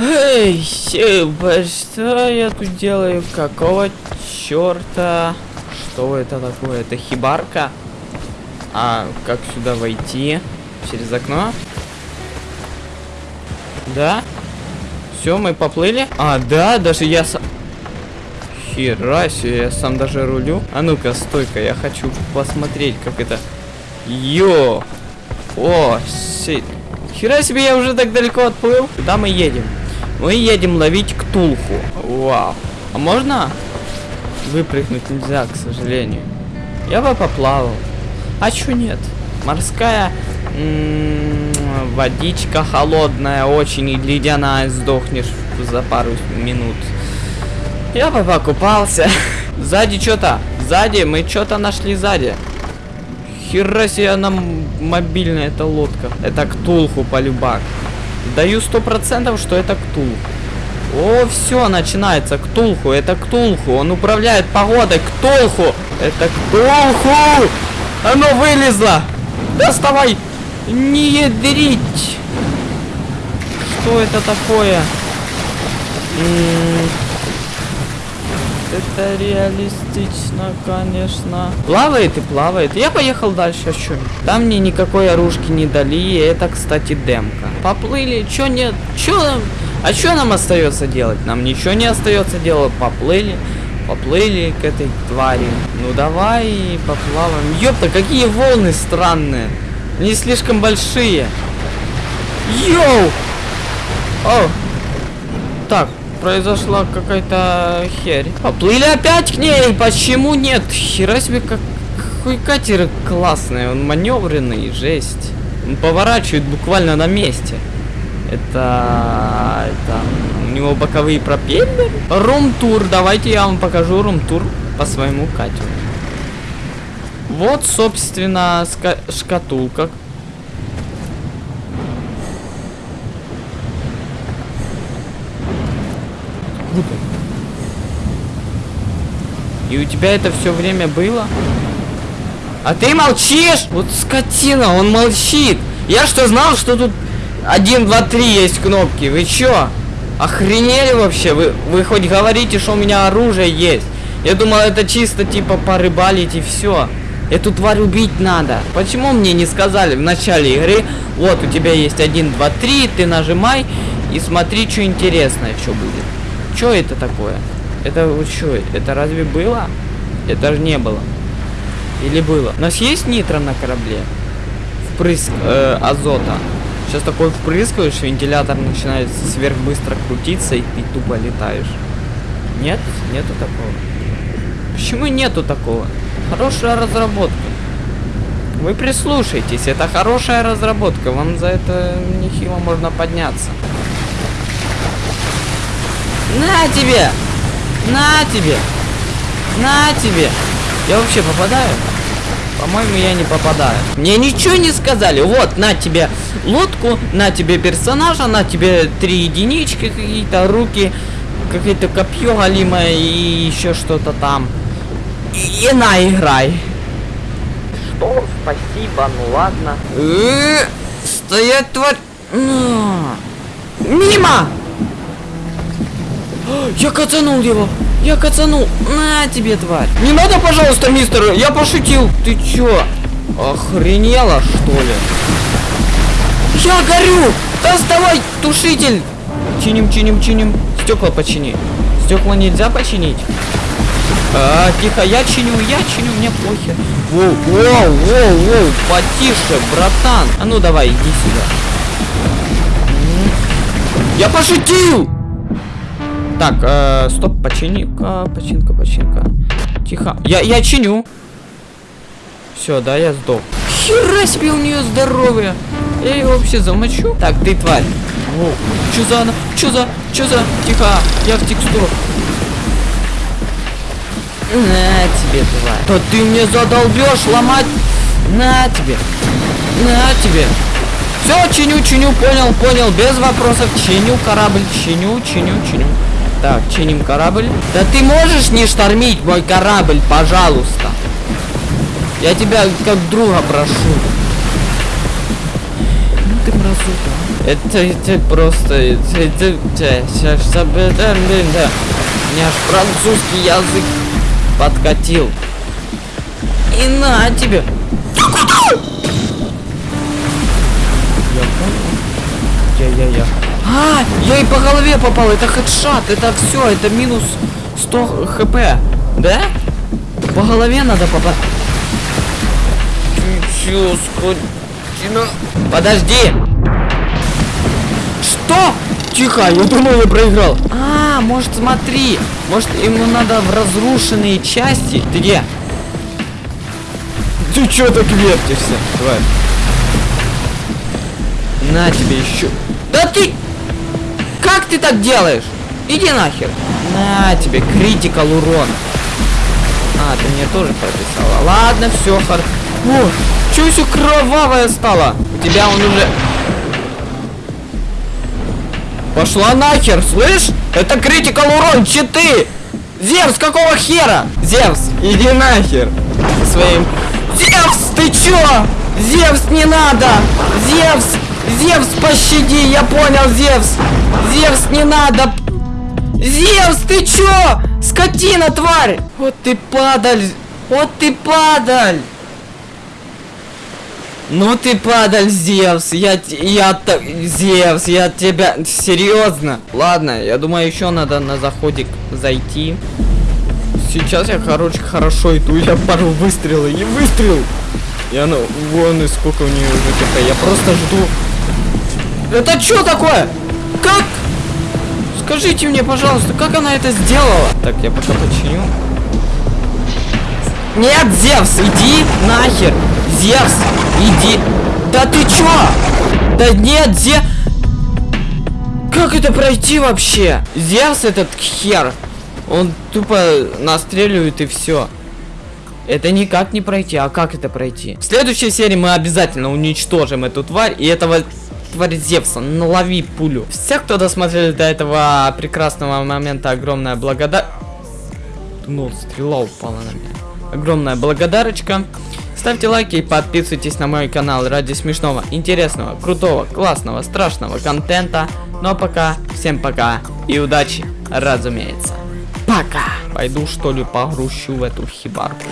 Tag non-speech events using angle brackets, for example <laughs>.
Эй, что я тут делаю? Какого черта? Что это такое? Это хибарка? А как сюда войти? Через окно? Да? Все, мы поплыли? А, да, даже я сам... Хера себе, я сам даже рулю. А ну-ка, стойка, я хочу посмотреть, как это... Йо! О, сит. Хера себе, я уже так далеко отплыл. Куда мы едем? Мы едем ловить ктулху. Вау. А можно? Выпрыгнуть нельзя, к сожалению. Я бы поплавал. А чё нет? Морская м -м, водичка холодная, очень ледяная, сдохнешь за пару минут. Я бы покупался. <laughs> Сзади что-то. Сзади, мы что-то нашли сзади. Хера себе нам мобильная эта лодка. Это ктулху полюбак. Даю сто процентов, что это ктулху. О, все, начинается. Ктулху, это Ктулху. Он управляет погодой. Ктулху! Это Ктулху! Оно вылезло! Доставай! Не ядрить! Что это такое? М -м это реалистично, конечно. Плавает и плавает. Я поехал дальше, а что? Там мне никакой оружки не дали, это, кстати, демка. Поплыли, чё нет? Чё нам? А что нам остается делать? Нам ничего не остается делать. Поплыли, поплыли к этой твари. Ну давай поплаваем. Ёпта, какие волны странные. Они слишком большие. Йоу! О! Так, произошла какая-то херь. Поплыли опять к ней, почему нет? Хера себе, как какой катер классный, он маневренный, жесть. Он поворачивает буквально на месте. Это... это... У него боковые пропеллеры. Рум-тур, давайте я вам покажу рум-тур по своему катеру. Вот, собственно, шкатулка, Откуда? И у тебя это все время было? А ты молчишь? Вот скотина, он молчит. Я что знал, что тут 1, 2, 3 есть кнопки? Вы чё? Охренели вообще? Вы, вы хоть говорите, что у меня оружие есть? Я думал, это чисто типа порыбалить и все. Эту тварь убить надо. Почему мне не сказали в начале игры, вот у тебя есть 1, 2, 3, ты нажимай и смотри, что интересное, что будет. Что это такое? Это вот что? Это разве было? Это же не было. Или было? У нас есть нитро на корабле? Впрыск э, азота. Сейчас такой впрыскиваешь, вентилятор начинает сверхбыстро крутиться, и ты тупо летаешь. Нет? Нету такого. Почему нету такого? Хорошая разработка. Вы прислушайтесь, это хорошая разработка, вам за это нехило можно подняться. На тебе! На тебе! На тебе! Я вообще попадаю? По-моему, я не попадаю. Мне ничего не сказали. Вот, на тебе лодку, на тебе персонажа, на тебе три единички какие-то, руки, какое-то копье галимое и еще что-то там. И, и на, играй. Что? Спасибо, ну ладно. Э -э стоять, тварь. Мимо! <gasps> Я кацанул его! Я кацанул! На тебе, тварь! Не надо, пожалуйста, мистер! Я пошутил! Ты чё? Охренела, что ли? Я горю! Доставай, тушитель! Чиним, чиним, чиним. Стекла почини. Стекла нельзя починить? А, тихо, я чиню, я чиню, мне похер. Воу, воу, воу, воу, потише, братан. А ну давай, иди сюда. Я пошутил! Так, э, стоп, почини-ка, починка, починка. Тихо. Я, я чиню. Все, да, я сдох. Хера себе у нее здоровье. Я ее вообще замочу. Так, ты тварь. О, что за она? Что за? Что за? Тихо, я в текстуру. На тебе, тварь. Да ты мне задолбешь ломать. На тебе. На тебе. Все, чиню, чиню, понял, понял, без вопросов. Чиню корабль, чиню, чиню, чиню. Так, чиним корабль. Да ты можешь не штормить мой корабль, пожалуйста? Я тебя как друга прошу. Ну ты мразота. Это, это просто... Это, это, это. У меня аж французский язык подкатил. И на тебе. Я понял. Я-я-я. Я и по голове попал. Это хедшот. Это все. Это минус 100 хп. Да? По голове надо попасть. Чё, скотина? Подожди. Что? Тихо, я думал, я проиграл. А, может, смотри. Может, ему надо в разрушенные части. Ты где? Ты чё так вертишься? Давай. На тебе еще. Да ты... Как ты так делаешь? Иди нахер. На тебе, критикал урон. А, ты мне тоже прописала. Ладно, все, хор... О, чё все кровавое стало? У тебя он уже... Пошла нахер, слышь? Это критикал урон, читы! Зевс, какого хера? Зевс, иди нахер. Со своим... Зевс, ты чё? Зевс, не надо! Зевс, Зевс, пощади, я понял, Зевс. Зевс, не надо. Зевс, ты чё? Скотина, тварь! Вот ты падаль! Вот ты падаль! Ну ты падаль, Зевс, я, я, Зевс, я тебя, серьезно? Ладно, я думаю, еще надо на заходик зайти. Сейчас я, короче, хорошо иду, я пару выстрелов и выстрел. И она, вон и сколько у нее уже ТП, я просто жду. Это что такое? Как? Скажите мне, пожалуйста, как она это сделала? Так, я пока починю. Нет, Зевс, иди нахер. Зевс, иди. Да ты чё? Да нет, Зевс. Как это пройти вообще? Зевс этот хер. Он тупо настреливает и все. Это никак не пройти. А как это пройти? В следующей серии мы обязательно уничтожим эту тварь. И этого тварь Зевса. Налови пулю. Все, кто досмотрели до этого прекрасного момента, огромная благодарность. Ну, стрела упала на меня. Огромная благодарочка. Ставьте лайки и подписывайтесь на мой канал ради смешного, интересного, крутого, классного, страшного контента. Ну а пока, всем пока и удачи, разумеется. Пока! Пойду что ли погрущу в эту хибарку.